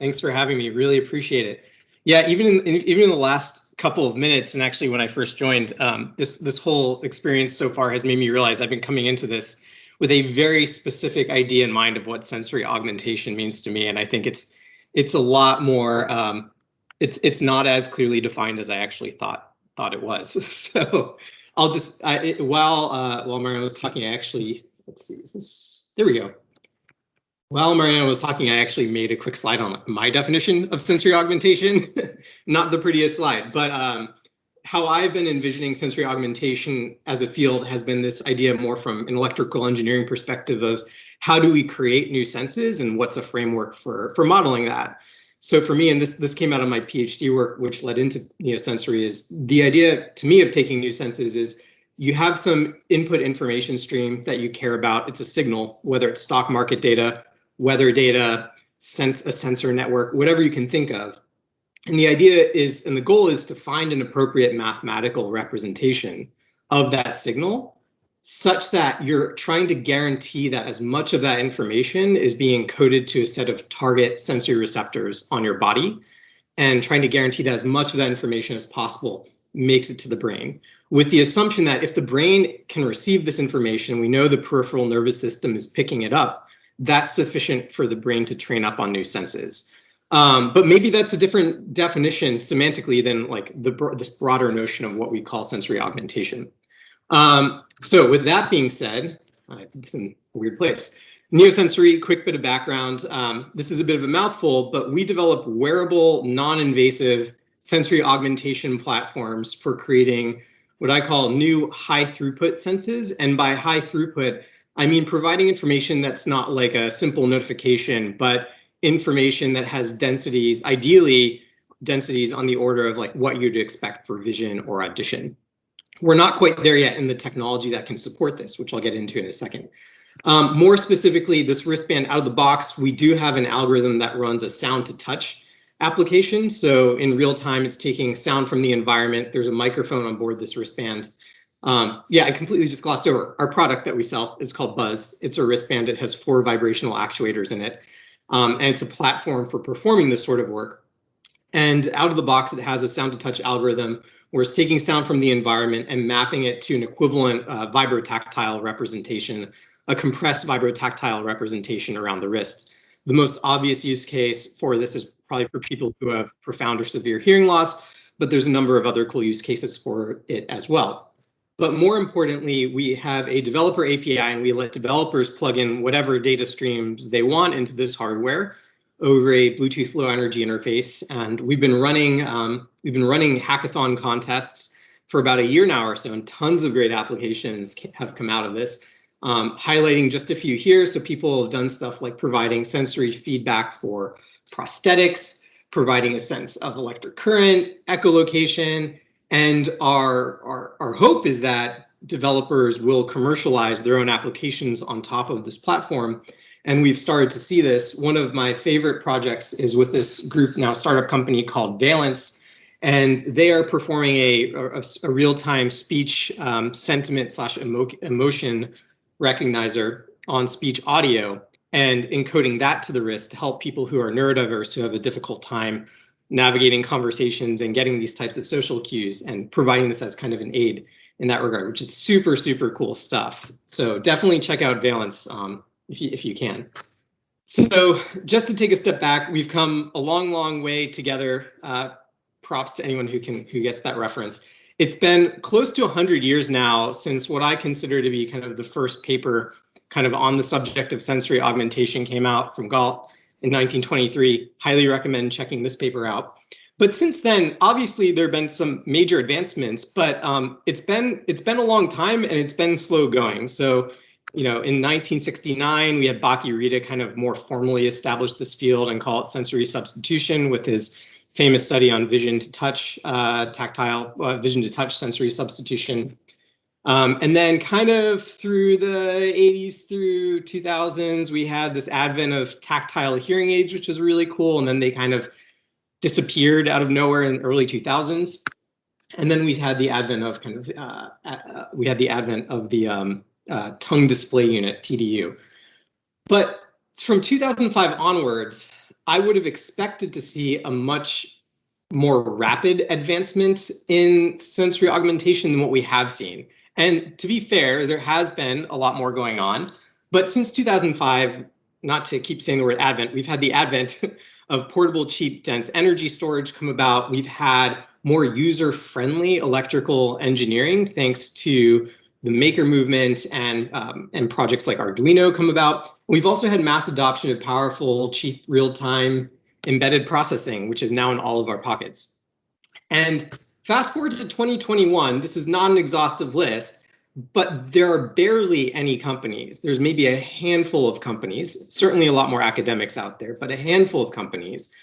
Thanks for having me. Really appreciate it. Yeah, even in, even in the last couple of minutes, and actually when I first joined, um, this this whole experience so far has made me realize I've been coming into this with a very specific idea in mind of what sensory augmentation means to me, and I think it's it's a lot more. Um, it's it's not as clearly defined as I actually thought thought it was. so I'll just I, it, while uh, while Mariana was talking, I actually let's see. This, there we go. While Mariana was talking, I actually made a quick slide on my definition of sensory augmentation. Not the prettiest slide, but um, how I've been envisioning sensory augmentation as a field has been this idea more from an electrical engineering perspective of how do we create new senses and what's a framework for for modeling that. So for me, and this this came out of my PhD work, which led into Neosensory, is the idea to me of taking new senses is you have some input information stream that you care about. It's a signal, whether it's stock market data weather data, sense a sensor network, whatever you can think of. And the idea is, and the goal is to find an appropriate mathematical representation of that signal such that you're trying to guarantee that as much of that information is being coded to a set of target sensory receptors on your body and trying to guarantee that as much of that information as possible makes it to the brain with the assumption that if the brain can receive this information, we know the peripheral nervous system is picking it up, that's sufficient for the brain to train up on new senses. Um, but maybe that's a different definition semantically than like the this broader notion of what we call sensory augmentation. Um, so with that being said, I put this in a weird place. Neosensory, quick bit of background. Um, this is a bit of a mouthful, but we develop wearable, non-invasive sensory augmentation platforms for creating what I call new high throughput senses. And by high throughput, I mean, providing information that's not like a simple notification, but information that has densities, ideally densities on the order of like what you'd expect for vision or audition. We're not quite there yet in the technology that can support this, which I'll get into in a second. Um, more specifically, this wristband out of the box, we do have an algorithm that runs a sound to touch application. So in real time, it's taking sound from the environment. There's a microphone on board this wristband um, yeah, I completely just glossed over. Our product that we sell is called Buzz. It's a wristband. It has four vibrational actuators in it. Um, and it's a platform for performing this sort of work. And out of the box, it has a sound to touch algorithm where it's taking sound from the environment and mapping it to an equivalent uh, vibrotactile representation, a compressed vibrotactile representation around the wrist. The most obvious use case for this is probably for people who have profound or severe hearing loss, but there's a number of other cool use cases for it as well. But more importantly, we have a developer API and we let developers plug in whatever data streams they want into this hardware over a Bluetooth Low Energy interface. And we've been running um, we've been running hackathon contests for about a year now or so, and tons of great applications have come out of this. Um, highlighting just a few here. So people have done stuff like providing sensory feedback for prosthetics, providing a sense of electric current, echolocation, and our, our, our hope is that developers will commercialize their own applications on top of this platform. And we've started to see this. One of my favorite projects is with this group now startup company called Valence. And they are performing a, a, a real-time speech um, sentiment slash emo emotion recognizer on speech audio and encoding that to the wrist to help people who are neurodiverse who have a difficult time navigating conversations and getting these types of social cues and providing this as kind of an aid in that regard, which is super, super cool stuff. So definitely check out Valence um, if, you, if you can. So just to take a step back, we've come a long, long way together. Uh, props to anyone who can who gets that reference. It's been close to 100 years now since what I consider to be kind of the first paper kind of on the subject of sensory augmentation came out from Gault in 1923. Highly recommend checking this paper out. But since then, obviously there have been some major advancements, but um, it's been it's been a long time and it's been slow going. So, you know, in 1969, we had Bach-y-Rita kind of more formally establish this field and call it sensory substitution with his famous study on vision to touch, uh, tactile, uh, vision to touch sensory substitution. Um, and then kind of through the 80s through 2000s, we had this advent of tactile hearing aids, which was really cool. And then they kind of disappeared out of nowhere in early 2000s. And then we had the advent of kind of, uh, uh, we had the advent of the um, uh, tongue display unit, TDU. But from 2005 onwards, I would have expected to see a much more rapid advancement in sensory augmentation than what we have seen. And to be fair, there has been a lot more going on. But since 2005, not to keep saying the word advent, we've had the advent of portable, cheap, dense energy storage come about. We've had more user-friendly electrical engineering thanks to the maker movement and um, and projects like Arduino come about. We've also had mass adoption of powerful, cheap, real-time embedded processing, which is now in all of our pockets. And fast forward to 2021, this is not an exhaustive list, but there are barely any companies. There's maybe a handful of companies, certainly a lot more academics out there, but a handful of companies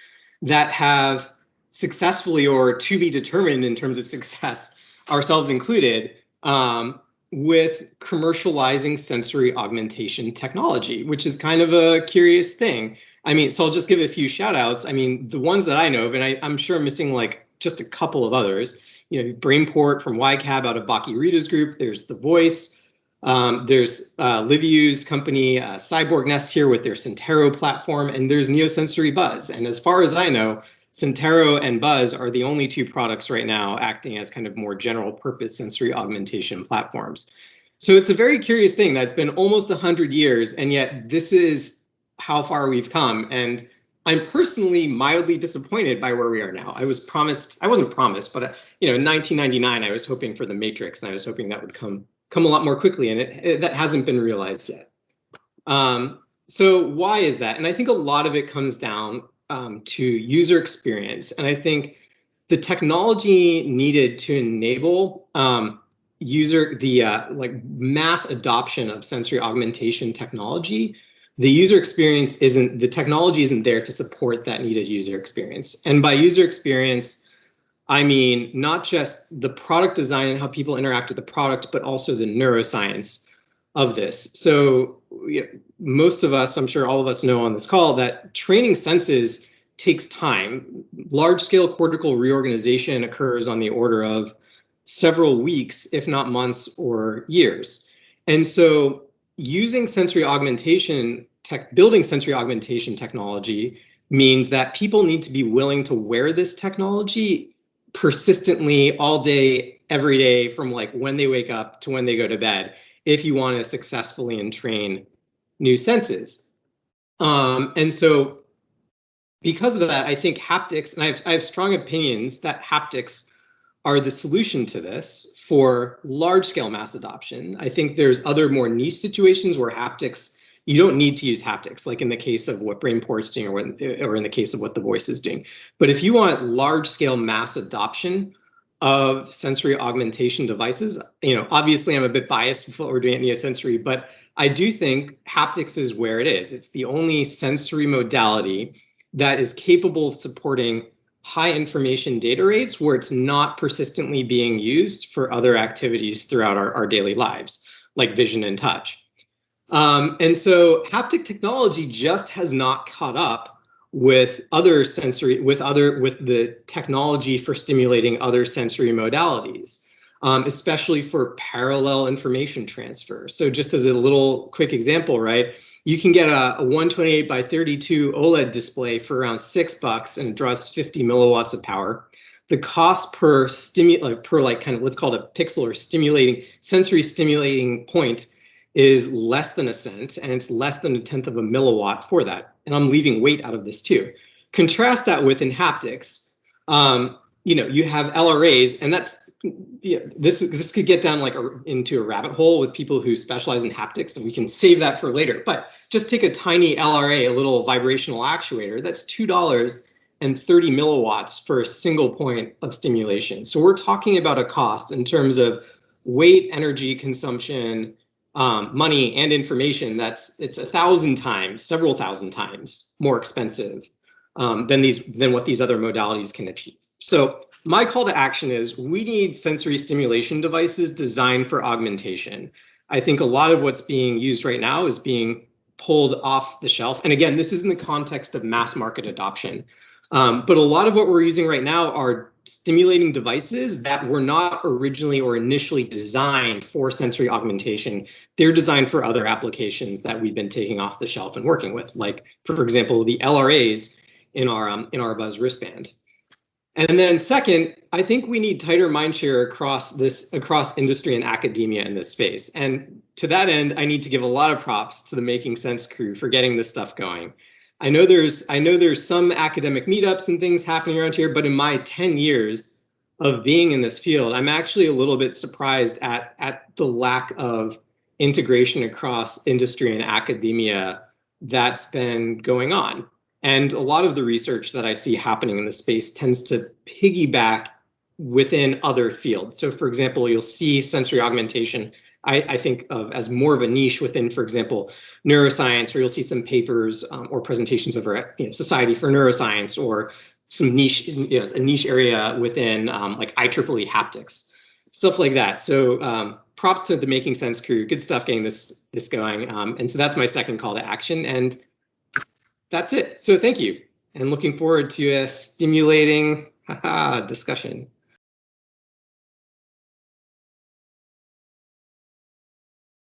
that have successfully or to be determined in terms of success, ourselves included, um, with commercializing sensory augmentation technology, which is kind of a curious thing. I mean, so I'll just give a few shout outs. I mean, the ones that I know of, and I, am sure I'm missing like just a couple of others, you know, Brainport from Wicab out of Bach-y-Rita's group. There's The Voice. Um, there's uh, Liviu's company, uh, Cyborg Nest here with their Sentaro platform, and there's Neosensory Buzz. And as far as I know, Sentaro and Buzz are the only two products right now acting as kind of more general purpose sensory augmentation platforms. So it's a very curious thing that's been almost 100 years, and yet this is how far we've come. And I'm personally mildly disappointed by where we are now. I was promised, I wasn't promised, but uh, you know, in 1999, I was hoping for the Matrix, and I was hoping that would come come a lot more quickly, and it, it that hasn't been realized yet. Um, so why is that? And I think a lot of it comes down um, to user experience. And I think the technology needed to enable um, user the uh, like mass adoption of sensory augmentation technology, the user experience isn't the technology isn't there to support that needed user experience. And by user experience, I mean not just the product design and how people interact with the product, but also the neuroscience of this. So you know, most of us, I'm sure all of us know on this call that training senses takes time. Large scale cortical reorganization occurs on the order of several weeks, if not months or years. And so using sensory augmentation tech, building sensory augmentation technology means that people need to be willing to wear this technology persistently all day, every day from like when they wake up to when they go to bed if you want to successfully entrain new senses. Um, and so because of that, I think haptics, and I have, I have strong opinions that haptics are the solution to this for large scale mass adoption. I think there's other more niche situations where haptics, you don't need to use haptics, like in the case of what Brainport's doing or, when, or in the case of what the voice is doing. But if you want large scale mass adoption of sensory augmentation devices. You know, obviously I'm a bit biased with what we're doing at Neosensory, but I do think haptics is where it is. It's the only sensory modality that is capable of supporting high information data rates where it's not persistently being used for other activities throughout our, our daily lives, like vision and touch. Um, and so haptic technology just has not caught up with other sensory with other with the technology for stimulating other sensory modalities um, especially for parallel information transfer so just as a little quick example right you can get a, a 128 by 32 oled display for around six bucks and draws 50 milliwatts of power the cost per stimulate per like kind of let's call it a pixel or stimulating sensory stimulating point is less than a cent and it's less than a tenth of a milliwatt for that. And I'm leaving weight out of this too. Contrast that with in haptics, um, you know, you have LRAs and that's, yeah, this, this could get down like a, into a rabbit hole with people who specialize in haptics and we can save that for later. But just take a tiny LRA, a little vibrational actuator, that's $2 and 30 milliwatts for a single point of stimulation. So we're talking about a cost in terms of weight, energy consumption, um, money and information that's it's a thousand times, several thousand times more expensive um, than these than what these other modalities can achieve. So my call to action is we need sensory stimulation devices designed for augmentation. I think a lot of what's being used right now is being pulled off the shelf. And again, this is in the context of mass market adoption. Um, but a lot of what we're using right now are stimulating devices that were not originally or initially designed for sensory augmentation. They're designed for other applications that we've been taking off the shelf and working with. Like, for example, the LRAs in our um, in our Buzz wristband. And then second, I think we need tighter mindshare across this across industry and academia in this space. And to that end, I need to give a lot of props to the Making Sense crew for getting this stuff going. I know there's I know there's some academic meetups and things happening around here, but in my 10 years of being in this field, I'm actually a little bit surprised at at the lack of integration across industry and academia that's been going on. And a lot of the research that I see happening in the space tends to piggyback within other fields. So for example, you'll see sensory augmentation, I, I think of as more of a niche within, for example, neuroscience, or you'll see some papers um, or presentations over at you know, Society for Neuroscience or some niche, you know, a niche area within um, like IEEE haptics, stuff like that. So um, props to the Making Sense crew. Good stuff getting this this going. Um, and so that's my second call to action. And that's it. So thank you. And looking forward to a stimulating discussion.